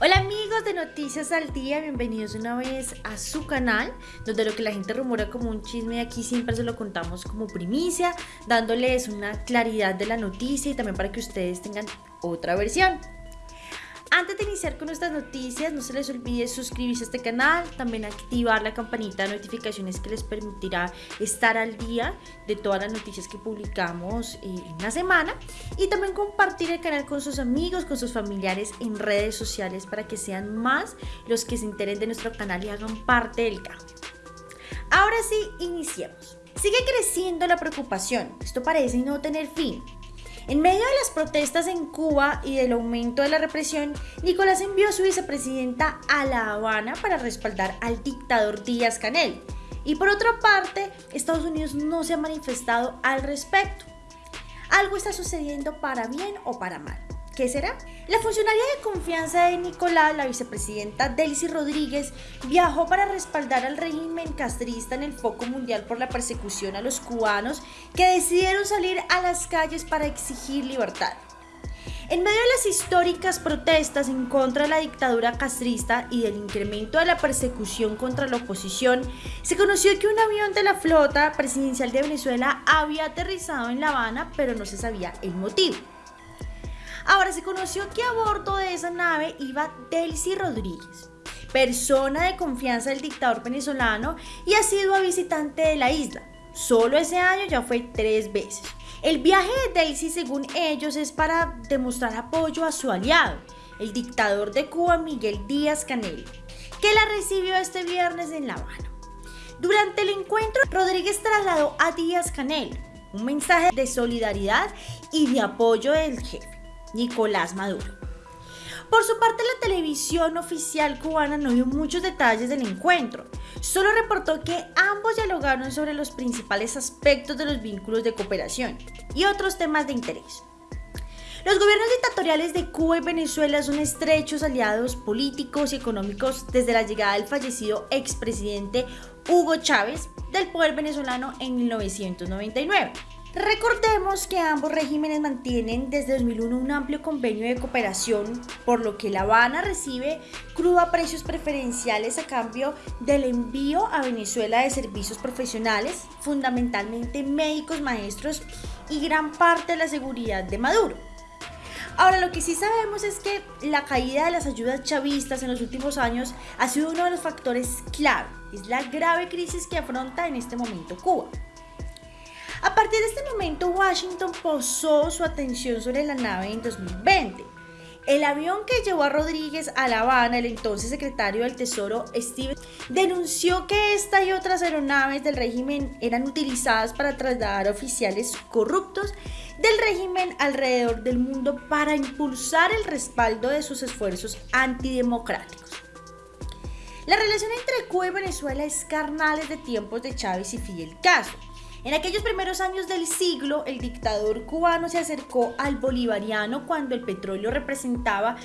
Hola amigos de Noticias al Día, bienvenidos una vez a su canal, donde lo que la gente rumora como un chisme aquí siempre se lo contamos como primicia, dándoles una claridad de la noticia y también para que ustedes tengan otra versión. Antes de iniciar con nuestras noticias, no se les olvide suscribirse a este canal, también activar la campanita de notificaciones que les permitirá estar al día de todas las noticias que publicamos eh, en la semana y también compartir el canal con sus amigos, con sus familiares en redes sociales para que sean más los que se enteren de nuestro canal y hagan parte del cambio. Ahora sí, iniciemos. Sigue creciendo la preocupación, esto parece no tener fin. En medio de las protestas en Cuba y del aumento de la represión, Nicolás envió a su vicepresidenta a La Habana para respaldar al dictador Díaz Canel. Y por otra parte, Estados Unidos no se ha manifestado al respecto. Algo está sucediendo para bien o para mal. ¿Qué será? La funcionaria de confianza de Nicolás, la vicepresidenta Delcy Rodríguez, viajó para respaldar al régimen castrista en el foco mundial por la persecución a los cubanos que decidieron salir a las calles para exigir libertad. En medio de las históricas protestas en contra de la dictadura castrista y del incremento de la persecución contra la oposición, se conoció que un avión de la flota presidencial de Venezuela había aterrizado en La Habana, pero no se sabía el motivo. Ahora se conoció que a bordo de esa nave iba Delcy Rodríguez, persona de confianza del dictador venezolano y ha sido visitante de la isla. Solo ese año ya fue tres veces. El viaje de Delcy, según ellos, es para demostrar apoyo a su aliado, el dictador de Cuba Miguel Díaz Canel, que la recibió este viernes en La Habana. Durante el encuentro, Rodríguez trasladó a Díaz Canel un mensaje de solidaridad y de apoyo del jefe. Nicolás Maduro. Por su parte, la televisión oficial cubana no dio muchos detalles del encuentro, solo reportó que ambos dialogaron sobre los principales aspectos de los vínculos de cooperación y otros temas de interés. Los gobiernos dictatoriales de Cuba y Venezuela son estrechos aliados políticos y económicos desde la llegada del fallecido expresidente Hugo Chávez del poder venezolano en 1999. Recordemos que ambos regímenes mantienen desde 2001 un amplio convenio de cooperación, por lo que La Habana recibe crudo a precios preferenciales a cambio del envío a Venezuela de servicios profesionales, fundamentalmente médicos, maestros y gran parte de la seguridad de Maduro. Ahora, lo que sí sabemos es que la caída de las ayudas chavistas en los últimos años ha sido uno de los factores clave, es la grave crisis que afronta en este momento Cuba. A partir de este momento, Washington posó su atención sobre la nave en 2020. El avión que llevó a Rodríguez a La Habana, el entonces secretario del Tesoro Steve, denunció que esta y otras aeronaves del régimen eran utilizadas para trasladar oficiales corruptos del régimen alrededor del mundo para impulsar el respaldo de sus esfuerzos antidemocráticos. La relación entre Cuba y Venezuela es carnal desde tiempos de Chávez y Fidel Castro. En aquellos primeros años del siglo, el dictador cubano se acercó al bolivariano cuando el petróleo representaba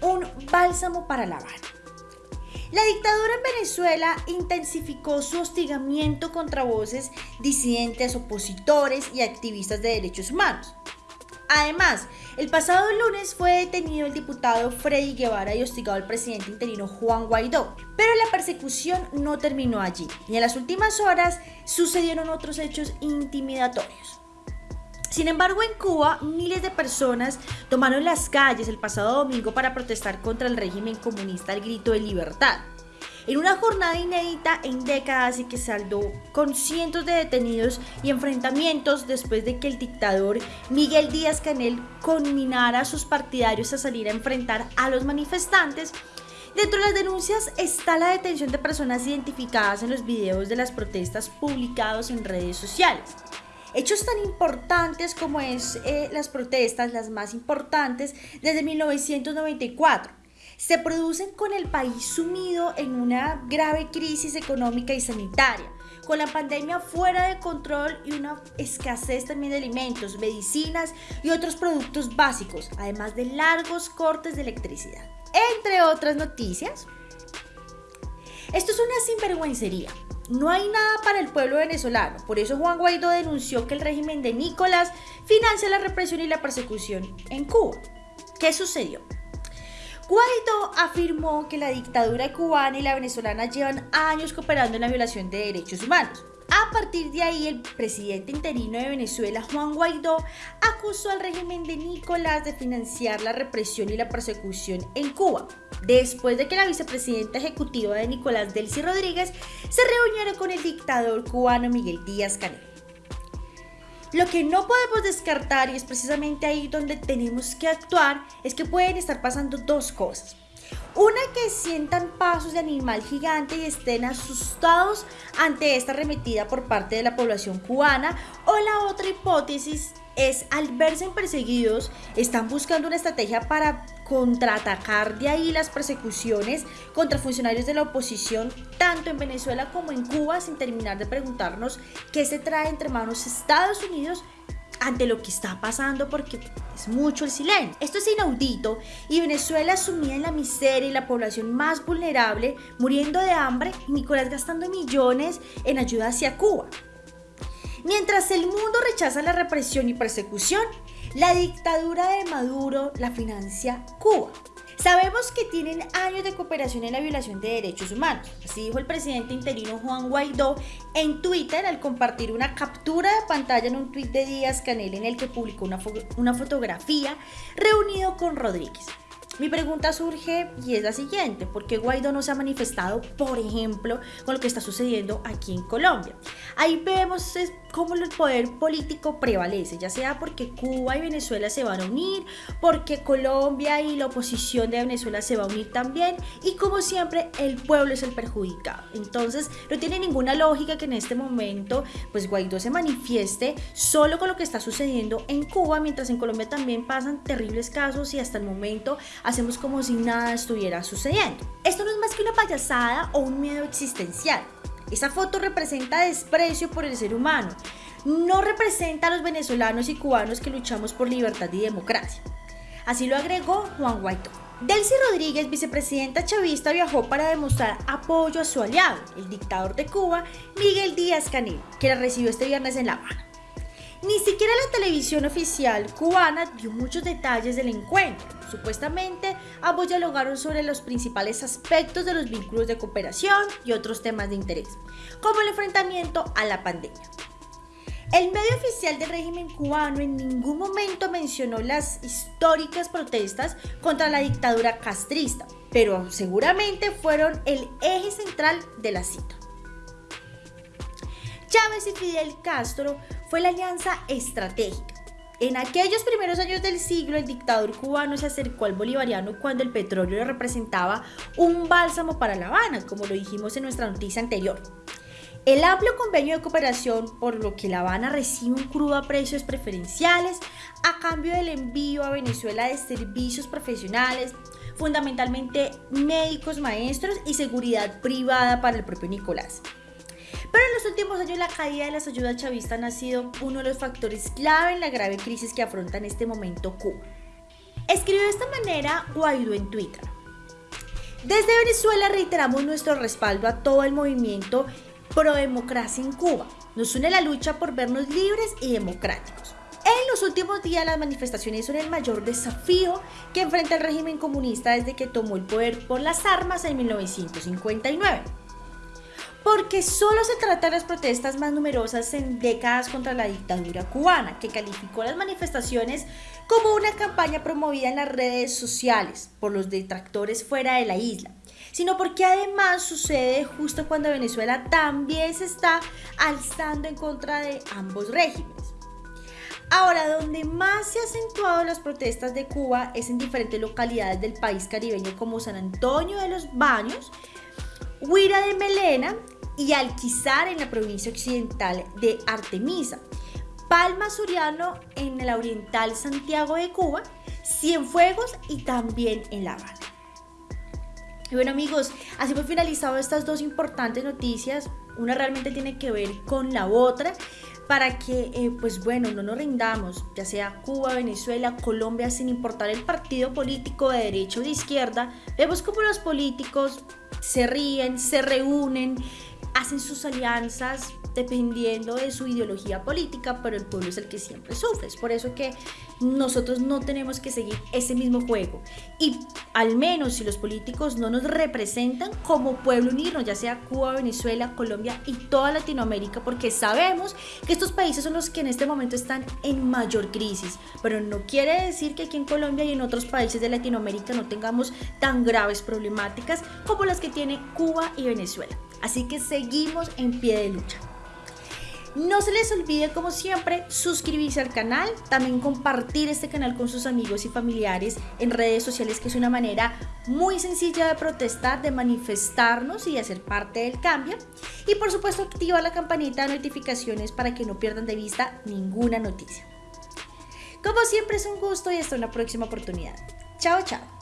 un bálsamo para La Habana. La dictadura en Venezuela intensificó su hostigamiento contra voces disidentes, opositores y activistas de derechos humanos. Además, el pasado lunes fue detenido el diputado Freddy Guevara y hostigado al presidente interino Juan Guaidó. Pero la persecución no terminó allí y en las últimas horas sucedieron otros hechos intimidatorios. Sin embargo, en Cuba, miles de personas tomaron las calles el pasado domingo para protestar contra el régimen comunista al grito de libertad en una jornada inédita en décadas y que saldó con cientos de detenidos y enfrentamientos después de que el dictador Miguel Díaz Canel conminara a sus partidarios a salir a enfrentar a los manifestantes. Dentro de las denuncias está la detención de personas identificadas en los videos de las protestas publicados en redes sociales. Hechos tan importantes como es eh, las protestas, las más importantes desde 1994 se producen con el país sumido en una grave crisis económica y sanitaria, con la pandemia fuera de control y una escasez también de alimentos, medicinas y otros productos básicos, además de largos cortes de electricidad. Entre otras noticias, esto es una sinvergüencería. No hay nada para el pueblo venezolano. Por eso Juan Guaidó denunció que el régimen de Nicolás financia la represión y la persecución en Cuba. ¿Qué sucedió? Guaidó afirmó que la dictadura cubana y la venezolana llevan años cooperando en la violación de derechos humanos. A partir de ahí, el presidente interino de Venezuela, Juan Guaidó, acusó al régimen de Nicolás de financiar la represión y la persecución en Cuba, después de que la vicepresidenta ejecutiva de Nicolás Delcy Rodríguez se reuniera con el dictador cubano Miguel Díaz Canel. Lo que no podemos descartar, y es precisamente ahí donde tenemos que actuar, es que pueden estar pasando dos cosas. Una que sientan pasos de animal gigante y estén asustados ante esta arremetida por parte de la población cubana. O la otra hipótesis es al verse perseguidos, están buscando una estrategia para contraatacar de ahí las persecuciones contra funcionarios de la oposición, tanto en Venezuela como en Cuba, sin terminar de preguntarnos qué se trae entre manos Estados Unidos ante lo que está pasando porque es mucho el silencio. Esto es inaudito y Venezuela sumida en la miseria y la población más vulnerable muriendo de hambre Nicolás gastando millones en ayuda hacia Cuba. Mientras el mundo rechaza la represión y persecución, la dictadura de Maduro la financia Cuba. Sabemos que tienen años de cooperación en la violación de derechos humanos. Así dijo el presidente interino Juan Guaidó en Twitter al compartir una captura de pantalla en un tuit de Díaz Canel en el que publicó una, una fotografía reunido con Rodríguez. Mi pregunta surge y es la siguiente, ¿por qué Guaidó no se ha manifestado, por ejemplo, con lo que está sucediendo aquí en Colombia? Ahí vemos cómo el poder político prevalece, ya sea porque Cuba y Venezuela se van a unir, porque Colombia y la oposición de Venezuela se va a unir también, y como siempre el pueblo es el perjudicado. Entonces no tiene ninguna lógica que en este momento pues Guaidó se manifieste solo con lo que está sucediendo en Cuba, mientras en Colombia también pasan terribles casos y hasta el momento hacemos como si nada estuviera sucediendo. Esto no es más que una payasada o un miedo existencial. Esa foto representa desprecio por el ser humano. No representa a los venezolanos y cubanos que luchamos por libertad y democracia. Así lo agregó Juan Guaidó. Delcy Rodríguez, vicepresidenta chavista, viajó para demostrar apoyo a su aliado, el dictador de Cuba, Miguel Díaz Canel, que la recibió este viernes en La Habana. Ni siquiera la televisión oficial cubana dio muchos detalles del encuentro. Supuestamente, ambos dialogaron sobre los principales aspectos de los vínculos de cooperación y otros temas de interés, como el enfrentamiento a la pandemia. El medio oficial del régimen cubano en ningún momento mencionó las históricas protestas contra la dictadura castrista, pero seguramente fueron el eje central de la cita. Chávez y Fidel Castro fue la alianza estratégica. En aquellos primeros años del siglo, el dictador cubano se acercó al bolivariano cuando el petróleo representaba un bálsamo para La Habana, como lo dijimos en nuestra noticia anterior. El amplio convenio de cooperación, por lo que La Habana recibe un crudo a precios preferenciales a cambio del envío a Venezuela de servicios profesionales, fundamentalmente médicos, maestros y seguridad privada para el propio Nicolás. Pero en los últimos años la caída de las ayudas chavistas ha sido uno de los factores clave en la grave crisis que afronta en este momento Cuba. Escribió de esta manera Guaidó en Twitter. Desde Venezuela reiteramos nuestro respaldo a todo el movimiento pro democracia en Cuba. Nos une la lucha por vernos libres y democráticos. En los últimos días las manifestaciones son el mayor desafío que enfrenta el régimen comunista desde que tomó el poder por las armas en 1959 porque solo se trata de las protestas más numerosas en décadas contra la dictadura cubana, que calificó las manifestaciones como una campaña promovida en las redes sociales por los detractores fuera de la isla, sino porque además sucede justo cuando Venezuela también se está alzando en contra de ambos regímenes. Ahora, donde más se han acentuado las protestas de Cuba es en diferentes localidades del país caribeño como San Antonio de los Baños, Huira de Melena y Alquizar en la provincia occidental de Artemisa, Palma Suriano en la oriental Santiago de Cuba, Cienfuegos y también en La Habana. Y bueno amigos, así hemos finalizado estas dos importantes noticias. Una realmente tiene que ver con la otra para que, eh, pues bueno, no nos rindamos, ya sea Cuba, Venezuela, Colombia, sin importar el partido político de derecha o de izquierda, vemos como los políticos se ríen, se reúnen, hacen sus alianzas dependiendo de su ideología política, pero el pueblo es el que siempre sufre. Es por eso que nosotros no tenemos que seguir ese mismo juego. Y al menos si los políticos no nos representan como pueblo unirnos, ya sea Cuba, Venezuela, Colombia y toda Latinoamérica, porque sabemos que estos países son los que en este momento están en mayor crisis. Pero no quiere decir que aquí en Colombia y en otros países de Latinoamérica no tengamos tan graves problemáticas como las que tiene Cuba y Venezuela. Así que seguimos en pie de lucha. No se les olvide, como siempre, suscribirse al canal, también compartir este canal con sus amigos y familiares en redes sociales, que es una manera muy sencilla de protestar, de manifestarnos y de hacer parte del cambio. Y por supuesto, activar la campanita de notificaciones para que no pierdan de vista ninguna noticia. Como siempre, es un gusto y hasta una próxima oportunidad. Chao, chao.